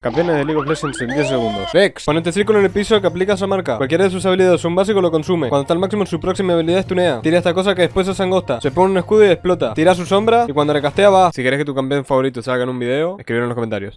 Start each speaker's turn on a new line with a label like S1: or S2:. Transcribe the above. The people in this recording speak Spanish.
S1: Campeones de League of Legends en 10 segundos. Rex, ponete círculo en el piso que aplica esa marca. Cualquiera de sus habilidades, un básico lo consume. Cuando está al máximo, su próxima habilidad tunea. Tira esta cosa que después es angosta. Se pone un escudo y explota. Tira su sombra y cuando recastea va. Si querés que tu campeón favorito salga en un video, escribir en los comentarios.